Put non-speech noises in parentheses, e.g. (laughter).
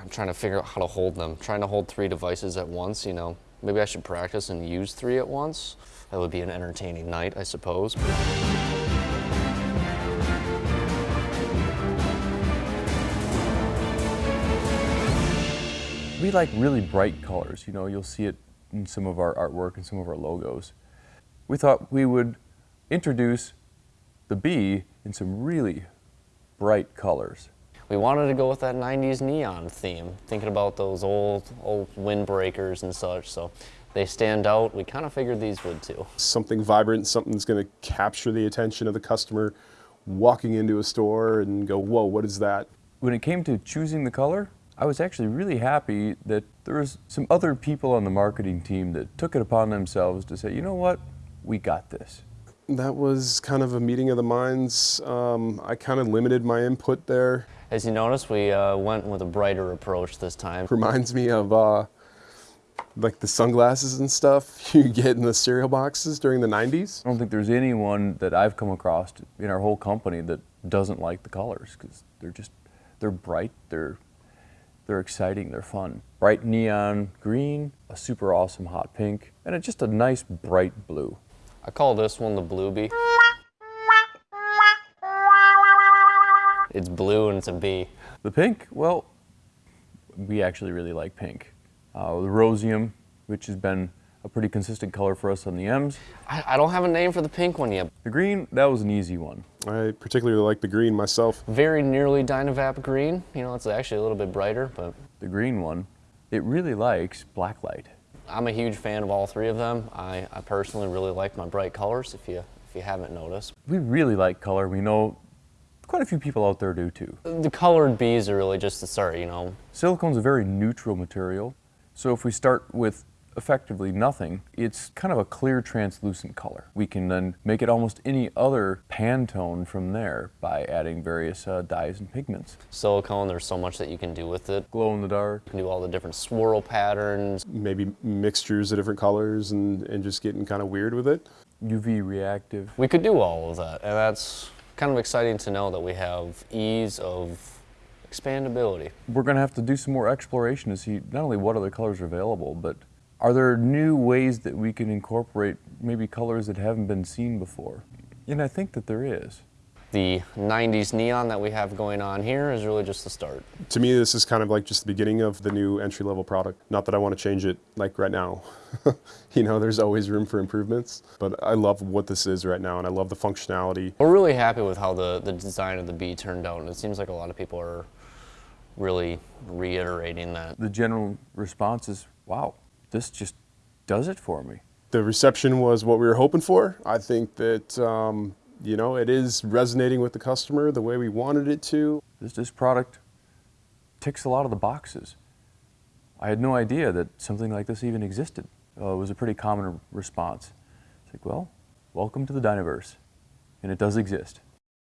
I'm trying to figure out how to hold them. trying to hold three devices at once, you know. Maybe I should practice and use three at once. That would be an entertaining night, I suppose. We like really bright colors. You know, you'll see it in some of our artwork and some of our logos. We thought we would introduce the bee in some really bright colors. We wanted to go with that 90s neon theme, thinking about those old, old windbreakers and such, so they stand out. We kind of figured these would too. Something vibrant, something that's going to capture the attention of the customer walking into a store and go, whoa, what is that? When it came to choosing the color, I was actually really happy that there was some other people on the marketing team that took it upon themselves to say, you know what, we got this. That was kind of a meeting of the minds. Um, I kind of limited my input there. As you notice, we uh, went with a brighter approach this time. Reminds me of uh, like the sunglasses and stuff (laughs) you get in the cereal boxes during the 90s. I don't think there's anyone that I've come across in our whole company that doesn't like the colors because they're just, they're bright, they're they're exciting, they're fun. Bright neon green, a super awesome hot pink, and a, just a nice bright blue. I call this one the Blue Bee. It's blue and it's a bee. The pink, well, we actually really like pink. Uh, the rosium, which has been a pretty consistent color for us on the M's. I, I, don't have a name for the pink one yet. The green, that was an easy one. I particularly like the green myself. Very nearly Dynavap green. You know, it's actually a little bit brighter, but... The green one, it really likes blacklight. I'm a huge fan of all three of them. I, I personally really like my bright colors, if you, if you haven't noticed. We really like color. We know quite a few people out there do too. The colored bees are really just the start, you know. Silicone's a very neutral material. So if we start with effectively nothing, it's kind of a clear translucent color. We can then make it almost any other Pantone from there by adding various uh, dyes and pigments. Silicone, there's so much that you can do with it. Glow in the dark. You can do all the different swirl patterns. Maybe mixtures of different colors and, and just getting kind of weird with it. UV reactive. We could do all of that and that's kind of exciting to know that we have ease of expandability. We're going to have to do some more exploration to see not only what other colors are available, but are there new ways that we can incorporate maybe colors that haven't been seen before? And I think that there is. The 90s neon that we have going on here is really just the start. To me, this is kind of like just the beginning of the new entry-level product. Not that I want to change it like right now. (laughs) you know, there's always room for improvements, but I love what this is right now and I love the functionality. We're really happy with how the, the design of the bee turned out and it seems like a lot of people are really reiterating that. The general response is, wow, this just does it for me. The reception was what we were hoping for. I think that, um, you know, it is resonating with the customer the way we wanted it to. This, this product ticks a lot of the boxes. I had no idea that something like this even existed. Uh, it was a pretty common response. It's like, well, welcome to the Dynaverse, and it does exist.